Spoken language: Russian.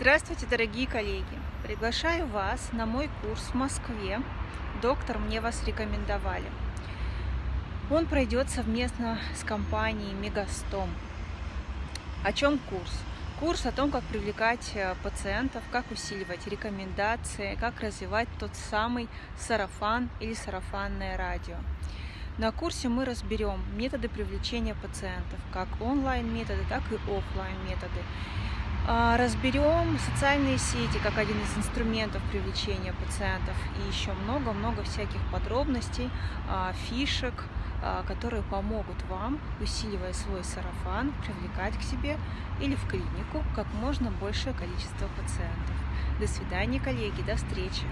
Здравствуйте, дорогие коллеги! Приглашаю вас на мой курс в Москве. Доктор, мне вас рекомендовали. Он пройдет совместно с компанией Мегастом. О чем курс? Курс о том, как привлекать э, пациентов, как усиливать рекомендации, как развивать тот самый сарафан или сарафанное радио. На курсе мы разберем методы привлечения пациентов, как онлайн методы, так и офлайн методы. А, разберем социальные сети как один из инструментов привлечения пациентов и еще много-много всяких подробностей, а, фишек, а, которые помогут вам, усиливая свой сарафан, привлекать к себе или в клинику как можно большее количество пациентов. До свидания, коллеги, до встречи!